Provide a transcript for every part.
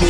Hello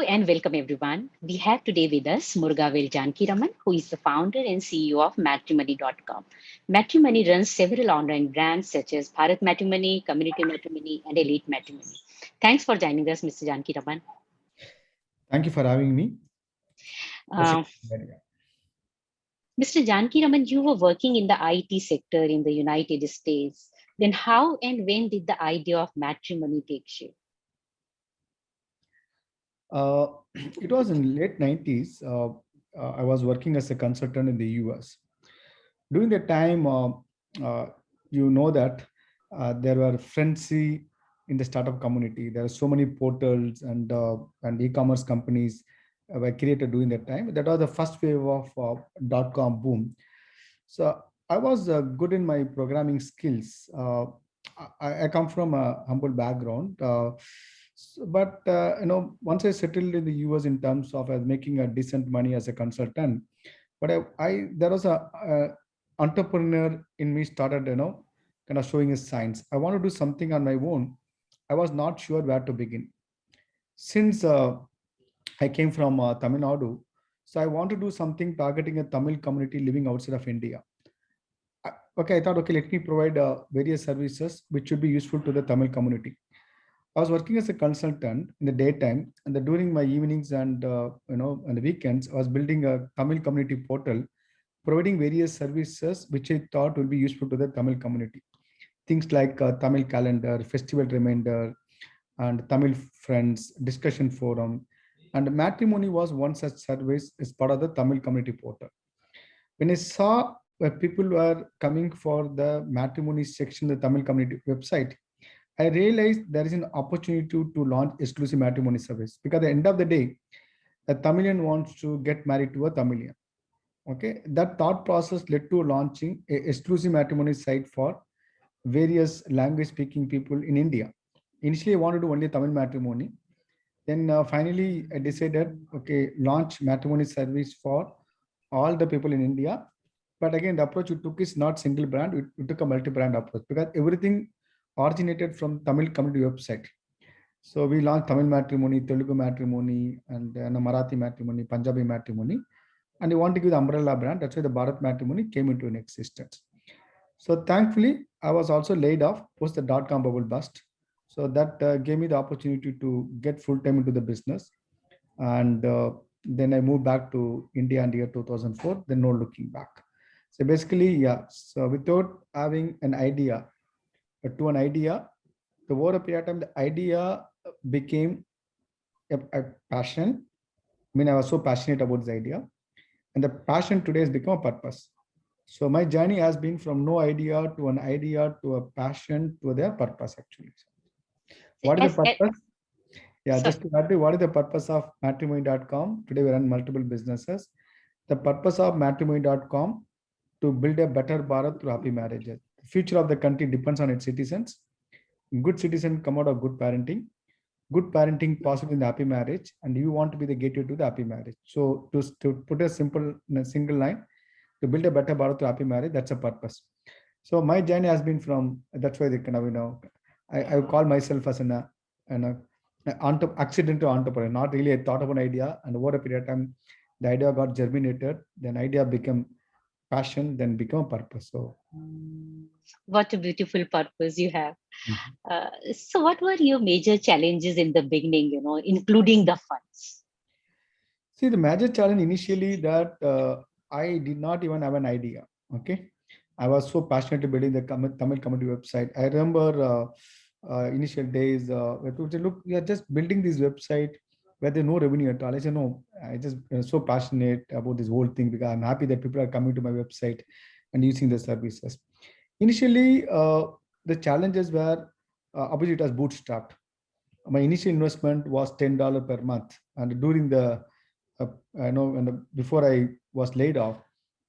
and welcome everyone. We have today with us Murugavel Janakiraman, who is the founder and CEO of Matrimony.com. Matrimony runs several online brands such as Bharat Matrimony, Community Matrimony, and Elite Matrimony. Thanks for joining us, Mr. Janakiraman. Thank you for having me. Uh, Mr. Janakiraman, you were working in the IT sector in the United States. Then how and when did the idea of matrimony take shape? Uh, it was in late 90s. Uh, uh, I was working as a consultant in the US. During that time, uh, uh, you know that uh, there were frenzy in the startup community. There are so many portals and and e-commerce companies were created during that time. That was the first wave of uh, dot-com boom. So I was uh, good in my programming skills. Uh, I, I, come from a humble background but uh, you know, once I settled in the US in terms of as making a decent money as a consultant, but I, I there was a, a, entrepreneur in me started, you know, kind of showing his signs. I want to do something on my own. I was not sure where to begin. Since uh, I came from uh, Tamil Nadu, so I want to do something targeting a Tamil community living outside of India. I, okay, I thought, okay, let me provide uh, various services which should be useful to the Tamil community. I was working as a consultant in the daytime and the, during my evenings and uh, you know on the weekends, I was building a Tamil community portal, providing various services which I thought would be useful to the Tamil community. Things like uh, Tamil calendar, festival reminder, and Tamil friends, discussion forum. And matrimony was one such service as part of the Tamil community portal. When I saw where people were coming for the matrimony section, the Tamil community website, I realized there is an opportunity to, to launch exclusive matrimony service because at the end of the day, a Tamilian wants to get married to a Tamilian. Okay, that thought process led to launching a exclusive matrimony site for various language speaking people in India. Initially, I wanted to do only Tamil matrimony. Then uh, finally, I decided, okay, launch matrimony service for all the people in India. But again, the approach we took is not single brand, we, took a multi-brand approach because everything originated from Tamil community website. So we launched Tamil matrimony, Telugu matrimony, and uh, Marathi matrimony, Punjabi matrimony. And we want to give the umbrella brand. That's why the Bharat matrimony came into an existence. So thankfully, I was also laid off post the dot-com bubble bust. So that uh, gave me the opportunity to get full-time into the business. And uh, then I moved back to India in the year 2004, then no looking back. So basically, yeah, so without having an idea to an idea. The over a period of time, the idea became a, a passion. I mean, I was so passionate about this idea. And the passion today has become a purpose. So my journey has been from no idea to an idea to a passion to their purpose actually. What is the purpose? Yeah, just to add, what is the purpose of matrimony.com? Today we run multiple businesses. The purpose of matrimony.com to build a better Bharat through happy marriages The future of the country depends on its citizens. Good citizen come out of good parenting. Good parenting possible in the happy marriage, and you want to be the gateway to the happy marriage. So to, to put a simple a single line, to build a better Bharat to happy marriage, that's a purpose. So my journey has been from that's why they kind of you know I, I call myself as an, an, an accidental entrepreneur, not really a thought of an idea, and over a period of time, the idea got germinated, then idea became passion, then become a purpose. So what a beautiful purpose you have. Mm -hmm. uh, so what were your major challenges in the beginning, you know, including the funds? See, the major challenge initially that uh, I did not even have an idea. Okay. I was so passionate building the Tamil community website. I remember uh, uh, initial days uh, people said, look, we are just building this website where there's no revenue at all. I said, no, I just so passionate about this whole thing because I'm happy that people are coming to my website and using the services. Initially, uh, the challenges were uh, obviously it was bootstrapped. My initial investment was $10 per month. And during the, uh, I know, when the, before I was laid off,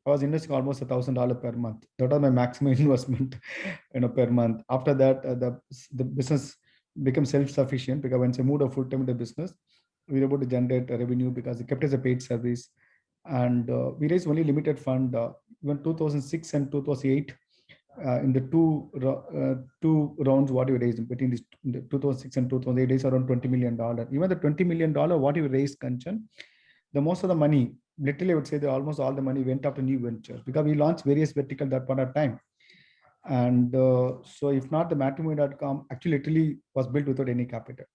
I was investing almost a thousand dollar per month. That was my maximum investment, you know, per month. After that, uh, the the business became self-sufficient because once I moved a full time in the business, we were able to generate revenue because it kept as a paid service, and uh, we raised only limited fund uh, even 2006 and 2008, uh, in the two uh, two rounds, what you raised between this 2006 and 2008 is around 20 million dollar. Even the 20 million dollar, what you raised, Kanchan, the most of the money, literally, I would say that almost all the money went after new ventures because we launched various verticals that point of time. And uh, so, if not, the matrimony.com actually literally was built without any capital.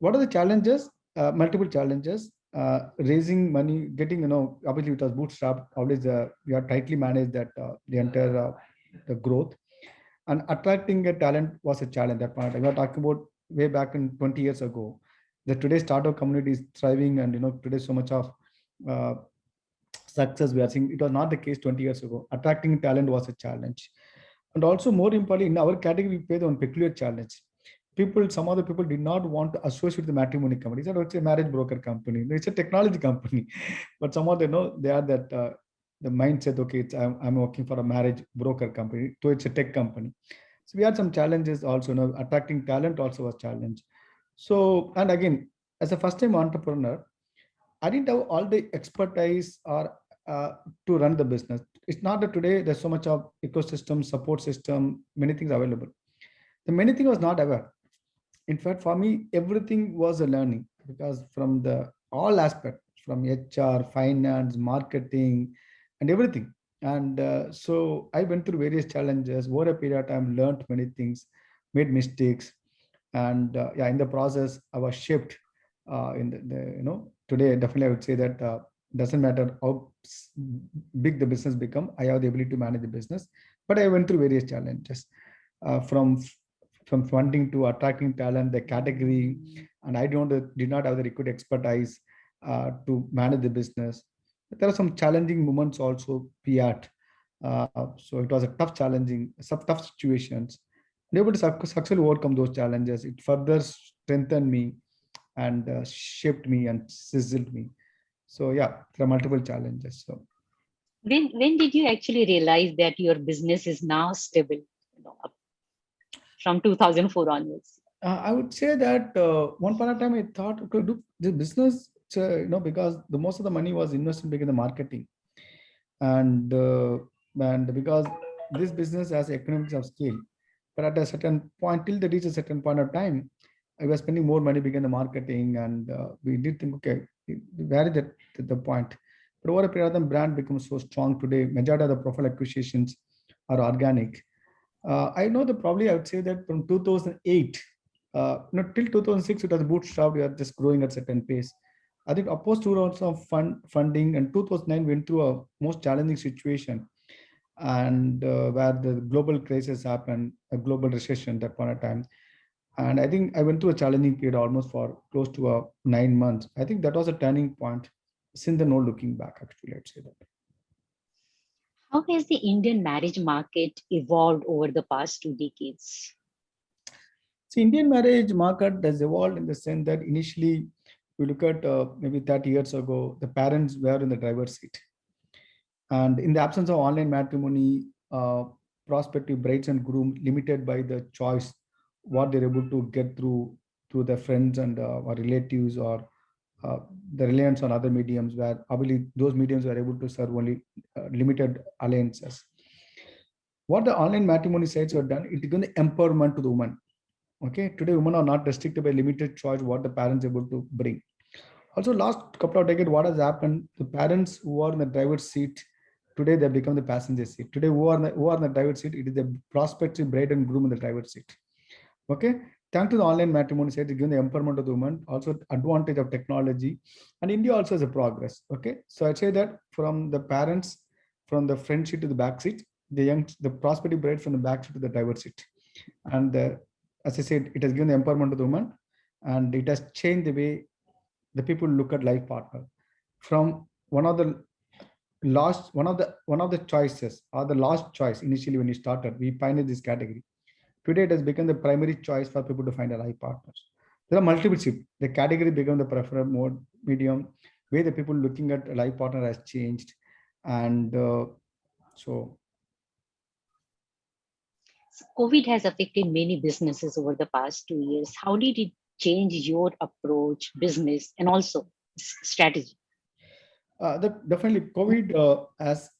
What are the challenges? Uh, multiple challenges. Uh, raising money, getting, you know, obviously it was bootstrap. Always, uh, we are tightly managed that uh, the entire uh, the growth, and attracting a talent was a challenge. That part we are talking about way back in 20 years ago. The today's startup community is thriving, and you know today so much of uh, success we are seeing. It was not the case 20 years ago. Attracting talent was a challenge, and also more importantly, in our category, we faced one peculiar challenge people, some other people did not want to associate with the matrimony company. It's, it's a marriage broker company. It's a technology company, but some of them know they are that uh, the mindset. Okay, it's I'm, I'm working for a marriage broker company, so it's a tech company. So we had some challenges also. You know, attracting talent also was challenge. So and again, as a first-time entrepreneur, I didn't have all the expertise or uh, to run the business. It's not that today there's so much of ecosystem, support system, many things available. The many thing was not aware in fact for me everything was a learning because from the all aspects from hr finance marketing and everything and uh, so i went through various challenges over a period of time learned many things made mistakes and uh, yeah in the process i was uh, in the, the, you know today definitely i would say that uh, doesn't matter how big the business become i have the ability to manage the business but i went through various challenges uh, from from funding to attracting talent, the category, and I don't did not have the required expertise uh, to manage the business. There are some challenging moments also had. Uh, so it was a tough, challenging, some tough situations. And able to successfully overcome those challenges. It further strengthened me and uh, shaped me and sizzled me. So yeah, there are multiple challenges. So when when did you actually realize that your business is now stable? You know, from 2004 onwards? Uh, I would say that uh, one point of time I thought, okay, do the business, uh, you know, because the most of the money was invested in the marketing, and uh, and because this business has economics of scale, but at a certain point, till they reach a certain point of time, I was spending more money in the marketing, and uh, we did think, okay, where is the, the point? But over a period of time, brand becomes so strong today. Majority of the profile acquisitions are organic uh, I know that probably I would say that from 2008, uh, till 2006, it was bootstrapped. We are just growing at certain pace. I think opposed two rounds of fund funding and 2009 went through a most challenging situation and uh, where the global crisis happened, a global recession that point of time. And I think I went through a challenging period almost for close to a uh, nine months. I think that was a turning point since the no looking back, actually, I'd say that. How has the Indian marriage market evolved over the past two decades? See, Indian marriage market has evolved in the sense that initially, we look at uh, maybe 30 years ago, the parents were in the driver's seat. And in the absence of online matrimony, uh, prospective brides and grooms limited by the choice, what they're able to get through through their friends and uh, or relatives or uh, the reliance on other mediums where obviously those mediums were able to serve only uh, limited alliances. What the online matrimony sites have done, it is going to empowerment to the woman. Okay, today women are not restricted by limited choice what the parents are able to bring. Also, last couple of decades, what has happened? The parents who are in the driver's seat today they become the passenger seat. Today, who are the, who are the driver's seat? It is the prospective bride and groom in the driver's seat. Okay, thanks to the online matrimony site, given the empowerment of the woman, also advantage of technology, and India also has a progress. Okay, so I'd say that from the parents, from the front seat to the back seat, the young, the prospective bride from the back seat to the driver seat, and uh, as I said, it has given the empowerment of the woman, and it has changed the way the people look at life partner. From one of the last, one of the one of the choices or the last choice initially when you started, we pioneered this category Today, it has become the primary choice for people to find a life partners. There are multiple. The category become the preferred mode medium, where the people looking at a life partner has changed. And uh, so COVID has affected many businesses over the past two years. How did it change your approach, business, and also strategy? Uh, that definitely COVID uh, has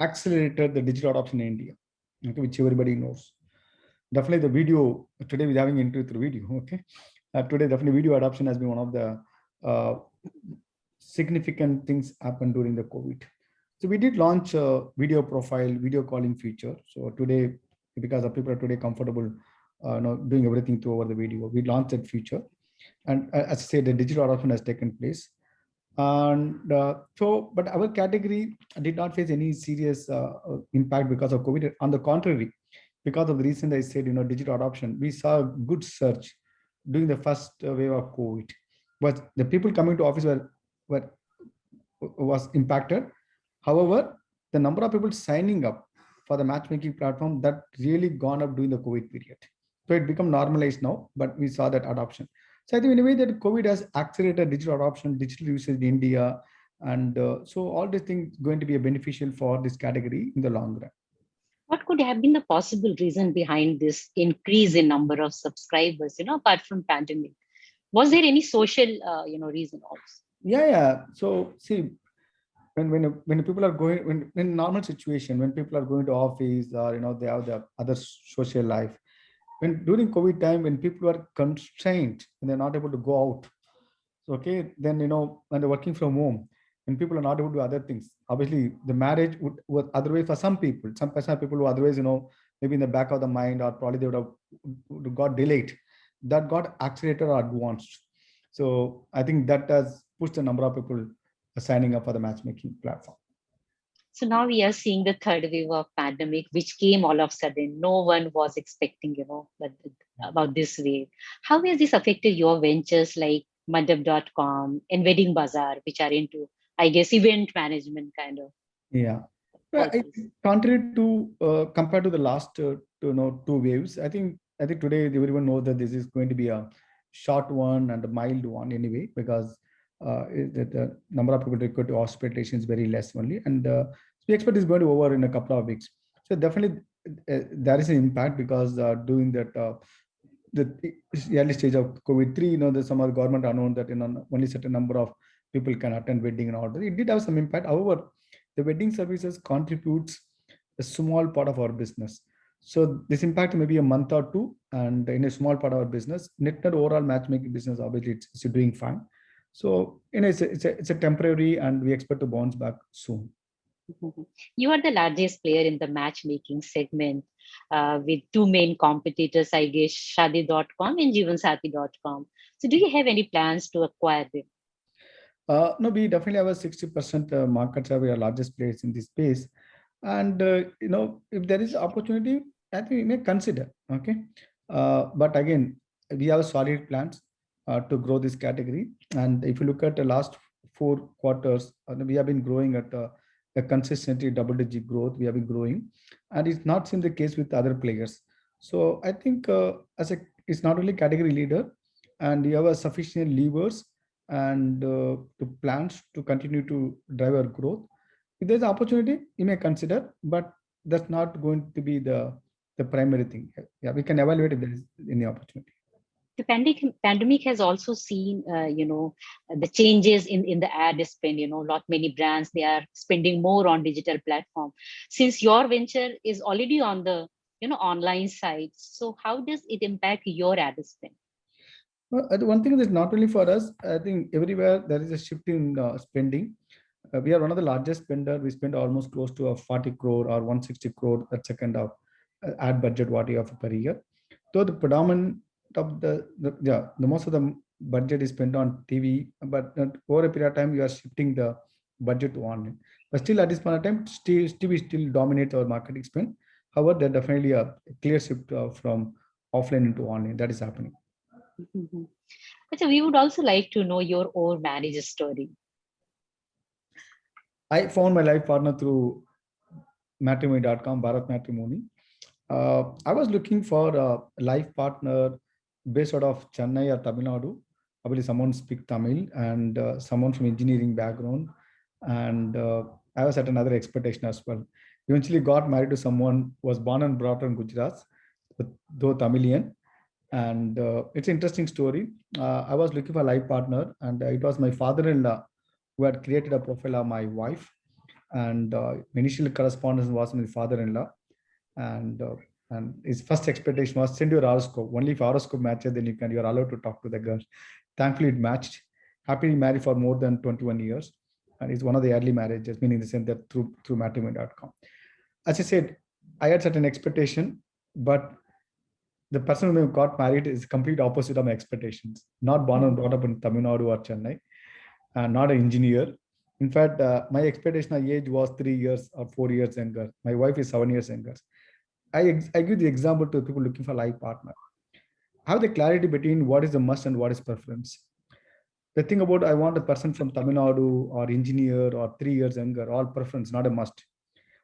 accelerated the digital adoption in India, okay, which everybody knows. Definitely the video, today we're having into through video, okay. Uh, today definitely video adoption has been one of the uh, significant things happened during the COVID. So we did launch a video profile, video calling feature. So today, because the people are today comfortable uh, you know, doing everything through over the video, we launched that feature. And uh, as I said, the digital adoption has taken place. And uh, so, but our category did not face any serious uh, impact because of COVID. On the contrary, because of the reason I said, you know, digital adoption, we saw a good surge during the first wave of COVID. But the people coming to office were, were was impacted However, the number of people signing up for the matchmaking platform that really gone up during the COVID period. So it become normalized now, but we saw that adoption. So I think in a way that COVID has accelerated digital adoption, digital usage in India. And uh, so all these things going to be a beneficial for this category in the long run. What could have been the possible reason behind this increase in number of subscribers, you know, apart from pandemic? Was there any social, uh, you know, reason also? Yeah, yeah. So see, when when when people are going when in normal situation when people are going to office or you know they have their other social life when during covid time when people are constrained and they're not able to go out okay then you know when they're working from home and people are not able to do other things obviously the marriage would, would otherwise for some people some personal people who otherwise you know maybe in the back of the mind or probably they would have got delayed that got accelerated or advanced so i think that has pushed the number of people signing up for the matchmaking platform. So now we are seeing the third wave of pandemic, which came all of a sudden. No one was expecting, you know, about this wave. How has this affected your ventures like Mandap.com and Wedding Bazaar, which are into, I guess, event management kind of? Yeah. Well, I, contrary to uh, compared to the last uh, you know two waves, I think I think today everyone knows that this is going to be a short one and a mild one anyway because the, the, number of people required to hospitalization is very less only. And uh, we expect is going to over in a couple of weeks. So definitely uh, there is an impact because uh, doing that, uh, the early stage of COVID-3, you know, there's some other government announced that you know, only certain number of people can attend wedding and all. It did have some impact. However, the wedding services contributes a small part of our business. So this impact may be a month or two, and in a small part of our business, net overall matchmaking business obviously it's, it's doing fine. So you know, it's a, it's a, it's a temporary and we expect to bounce back soon. You are the largest player in the matchmaking segment uh, with two main competitors, I guess, Shaadi.com and Jeevansathi.com. So do you have any plans to acquire them? Uh, no, we definitely have a 60% uh, market share. We are largest players in this space. And, uh, you know, if there is opportunity, I think we may consider, okay? Uh, but again, we have solid plans uh, to grow this category. And if you look at the last four quarters, uh, we have been growing at a, a consistently double digit growth. We have been growing and it's not seen the case with other players. So I think uh, as a, it's not only category leader and you have a sufficient levers and uh, to plans to continue to drive our growth. If there's an opportunity, you may consider, but that's not going to be the, the primary thing. Yeah, we can evaluate if there is any opportunity the pandemic pandemic has also seen uh, you know the changes in in the ad spend you know lot many brands they are spending more on digital platform. Since your venture is already on the you know online side so how does it impact your ad spend? Well, one thing is not only for us i think everywhere there is a shift in uh, spending. Uh, we are one of the largest spender. We spend almost close to a 40 crore or 160 crore a kind of uh, ad budget what you have per year. Though the predominant of the, the yeah the most of the budget is spent on TV, but over a period of time you are shifting the budget to online. But still at this point of time, still TV still dominates our marketing spend. However, there definitely a clear shift uh, from offline into online that is happening. Mm -hmm. So we would also like to know your own marriage story. I found my life partner through matrimony.com, Bharat Matrimony. Uh, I was looking for a life partner based out of Chennai or Tamil Nadu. Believe someone speak Tamil and uh, someone from engineering background. And uh, I was at another expectation as well. Eventually got married to someone who was born and brought up in Gujarat, though Tamilian. And uh, it's an interesting story. Uh, I was looking for a life partner and it was my father-in-law who had created a profile of my wife. and uh, initial correspondence was with my father-in-law, and uh, and his first expectation was send your horoscope. Only if horoscope matches, then you can you're allowed to talk to the girl. Thankfully, it matched. Happily married for more than 21 years, and it's one of the early marriages, meaning the sense that through through matrimony.com. As I said, I had certain expectation, but the person who got married is complete opposite of my expectations. Not born and brought up in Tamil Nadu or Chennai, and not an engineer. In fact, uh, my expectation of age was three years or four years younger. My wife is seven years younger. I, I give the example to people looking for life partner. Have the clarity between what is the must and what is preference. The thing about I want a person from Tamil Nadu or engineer or three years younger, all preference, not a must.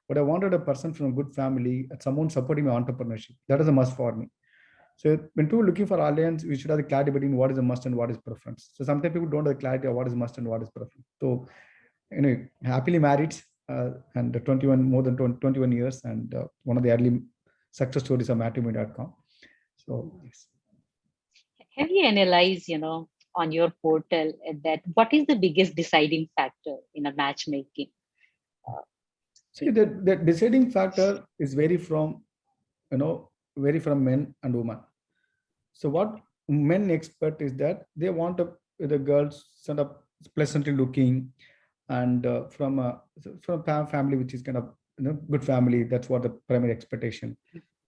But I wanted a person from a good family, someone supporting my entrepreneurship. That is a must for me. So when people looking for alliance, we should have the clarity between what is a must and what is preference. So sometimes people don't have the clarity of what is must and what is preference. So anyway, happily married uh, and 21 more than 20, 21 years and uh, one of the early success stories of matrimony.com. So yes. Have you analyzed, you know, on your portal that what is the biggest deciding factor in a matchmaking? See, the, the deciding factor is vary from, you know, vary from men and women. So what men expect is that they want a, the girls sort of pleasantly looking and uh, from a from a family which is kind of you know good family. That's what the primary expectation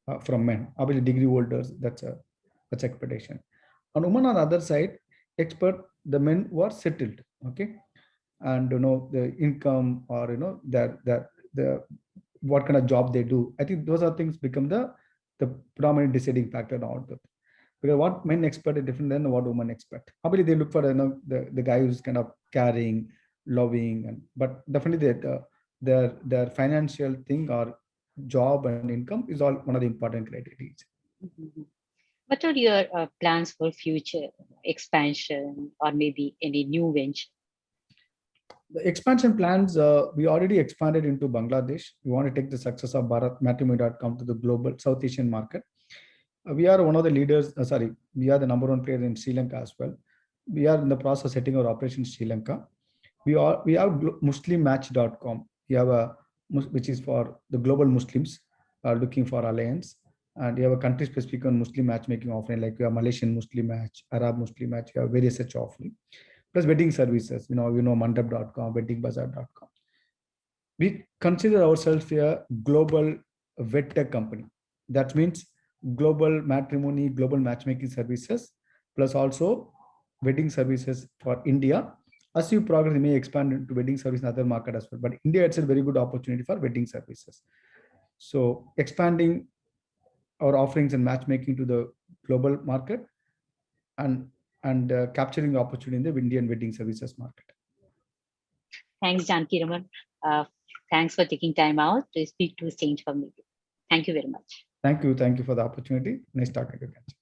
uh, from men. Obviously, degree holders. That's a that's expectation. On women on the other side, expert the men were settled. Okay, and you know the income or you know that that the what kind of job they do. I think those are things become the the predominant deciding factor out there. Because what men expect is different than what women expect. Probably they look for you know the, the guy who's kind of caring, loving, and but definitely that uh, their their financial thing or job and income is all one of the important criteria. Mhm. What are your uh, plans for future expansion or maybe any new venture? The expansion plans, uh, we already expanded into Bangladesh. We want to take the success of Bharat Matrimony.com to the global South Asian market. Uh, we are one of the leaders, uh, sorry, we are the number one player in Sri Lanka as well. We are in the process of setting our operation in Sri Lanka. We are we have muslimmatch.com. We have a which is for the global Muslims are looking for alliance. And you have a country specific on Muslim matchmaking offering, like we have Malaysian Muslim match, Arab Muslim match, we have various such offering. Plus wedding services, you know, you know, mandap.com, weddingbazaar.com. We consider ourselves a global wed tech company. That means global matrimony, global matchmaking services, plus also wedding services for India. As you progress, you may expand into wedding service in other market as well. But India, it's a very good opportunity for wedding services. So expanding our offerings and matchmaking to the global market and and uh, capturing the opportunity in the Indian wedding services market. Thanks, Janakiraman. Uh, thanks for taking time out to speak to Exchange for Media. Thank you very much. Thank you. Thank you for the opportunity. Nice talking to you.